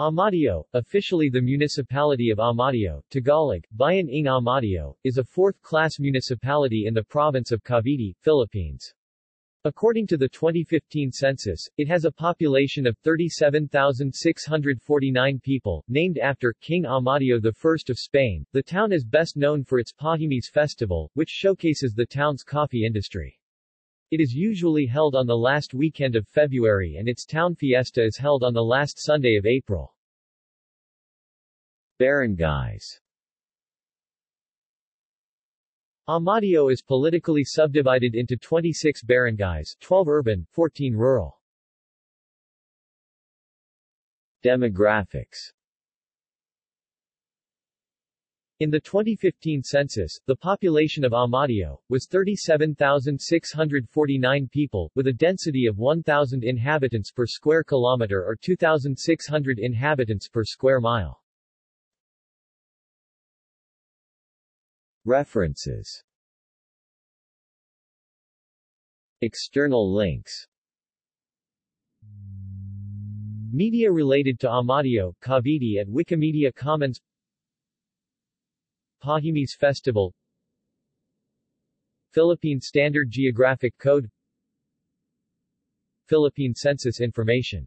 Amadeo, officially the municipality of Amadeo, Tagalog, Bayan ng Amadeo, is a fourth-class municipality in the province of Cavite, Philippines. According to the 2015 census, it has a population of 37,649 people, named after King Amadeo I of Spain. The town is best known for its Pahimis festival, which showcases the town's coffee industry. It is usually held on the last weekend of February and its town fiesta is held on the last Sunday of April. Barangays Amadeo is politically subdivided into 26 barangays 12 urban, 14 rural. Demographics in the 2015 census, the population of Amadeo, was 37,649 people, with a density of 1,000 inhabitants per square kilometer or 2,600 inhabitants per square mile. References. External links. Media related to Amadeo, Cavite at Wikimedia Commons Pahimis Festival. Philippine Standard Geographic Code. Philippine Census Information